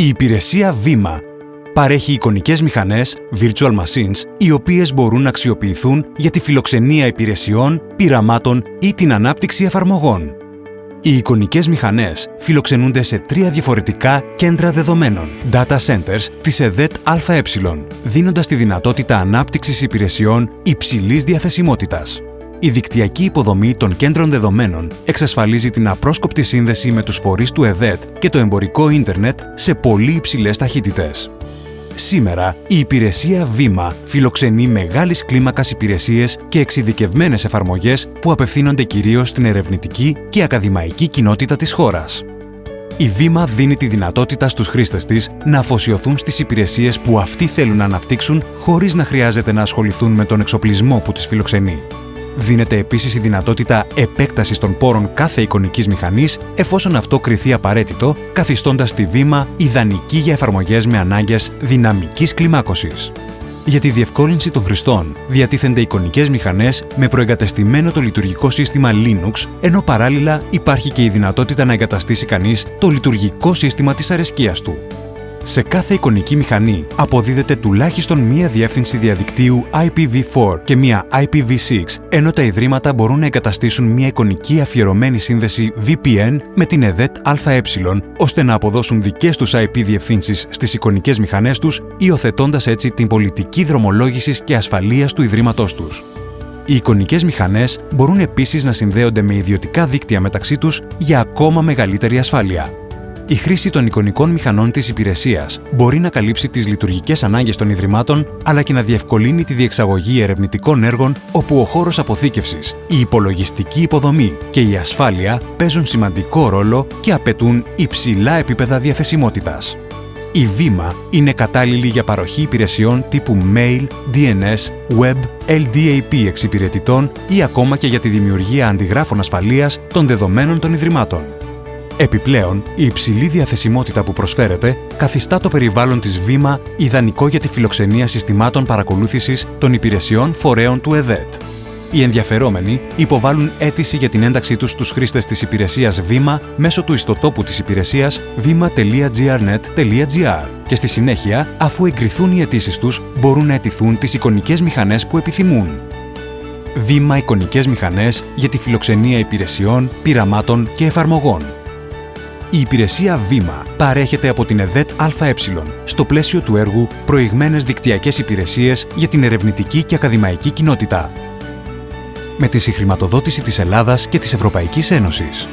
Η υπηρεσία Βήμα παρέχει εικονικές μηχανές, virtual machines, οι οποίες μπορούν να αξιοποιηθούν για τη φιλοξενία υπηρεσιών, πειραμάτων ή την ανάπτυξη εφαρμογών. Οι εικονικές μηχανές φιλοξενούνται σε τρία διαφορετικά κέντρα δεδομένων, data centers της ΕΔΕΤ ΑΕ, δίνοντας τη δυνατότητα ανάπτυξης υπηρεσιών υψηλής διαθεσιμότητας. Η δικτυακή υποδομή των κέντρων δεδομένων εξασφαλίζει την απρόσκοπτη σύνδεση με τους φορείς του ΕΔΕΤ και το εμπορικό ίντερνετ σε πολύ υψηλές ταχύτητες. Σήμερα, η υπηρεσία Βήμα φιλοξενεί μεγάλης κλίμακας υπηρεσίες και εξειδικευμένες εφαρμογές που απευθύνονται κυρίως στην ερευνητική και ακαδημαϊκή κοινότητα της χώρας. Η Βήμα δίνει τη δυνατότητα στους χρήστες της να αφοσιωθούν στις υπηρεσίες που αυτοί θέλουν να αναπτύξουν χωρίς να χρειάζεται να ασχοληθούν με τον εξοπλισμό που τις φιλοξενεί. Δίνεται επίσης η δυνατότητα επέκτασης των πόρων κάθε εικονικής μηχανής, εφόσον αυτό κριθεί απαραίτητο, καθιστώντας τη βήμα ιδανική για εφαρμογές με ανάγκες δυναμικής κλιμάκωσης. Για τη διευκόλυνση των χρηστών, διατίθενται εικονικές μηχανές με προεγκατεστημένο το λειτουργικό σύστημα Linux, ενώ παράλληλα υπάρχει και η δυνατότητα να εγκαταστήσει κανείς το λειτουργικό σύστημα της αρεσκίας του. Σε κάθε εικονική μηχανή αποδίδεται τουλάχιστον μία διεύθυνση διαδικτύου IPv4 και μία IPv6, ενώ τα ιδρύματα μπορούν να εγκαταστήσουν μία εικονική αφιερωμένη σύνδεση VPN με την ΕΔΕΤ ΑΕ, ώστε να αποδώσουν δικές τους IP διευθύνσεις στις εικονικές μηχανές τους, υιοθετώντας έτσι την πολιτική δρομολόγησης και ασφαλείας του ιδρύματός τους. Οι εικονικές μηχανές μπορούν επίσης να συνδέονται με ιδιωτικά δίκτυα μεταξύ τους για ακόμα μεγαλύτερη ασφάλεια. Η χρήση των εικονικών μηχανών της υπηρεσίας μπορεί να καλύψει τις λειτουργικές ανάγκες των Ιδρυμάτων, αλλά και να διευκολύνει τη διεξαγωγή ερευνητικών έργων όπου ο χώρος αποθήκευσης, η υπολογιστική υποδομή και η ασφάλεια παίζουν σημαντικό ρόλο και απαιτούν υψηλά επίπεδα διαθεσιμότητας. Η Βήμα είναι κατάλληλη για παροχή υπηρεσιών τύπου mail, DNS, web, LDAP εξυπηρετητών ή ακόμα και για τη δημιουργία αντιγράφων ασφαλείας των δεδομένων των Ιδρυμάτων. Επιπλέον, η υψηλή διαθεσιμότητα που προσφέρεται καθιστά το περιβάλλον της Βήμα ιδανικό για τη φιλοξενία συστημάτων παρακολούθησης των υπηρεσιών φορέων του ΕΔΕΤ. Οι ενδιαφερόμενοι υποβάλλουν αίτηση για την ένταξή τους στους χρήστες της υπηρεσίας Βήμα μέσω του ιστοτόπου της υπηρεσίας vima.grnet.gr και στη συνέχεια, αφού εγκριθούν οι αιτήσεις τους, μπορούν να αιτηθούν τις εικονικές μηχανές που επιθυμούν. Βήμα εικονικές μηχανές για τη φιλοξενία υπηρεσιών, πειραμάτων και εφαρμογών η υπηρεσία Βήμα παρέχεται από την ΕΔΕΤ ΑΕ στο πλαίσιο του έργου Προηγμένες δικτυακές υπηρεσίες για την ερευνητική και ακαδημαϊκή κοινότητα με τη συγχρηματοδότηση της Ελλάδας και της Ευρωπαϊκής Ένωσης.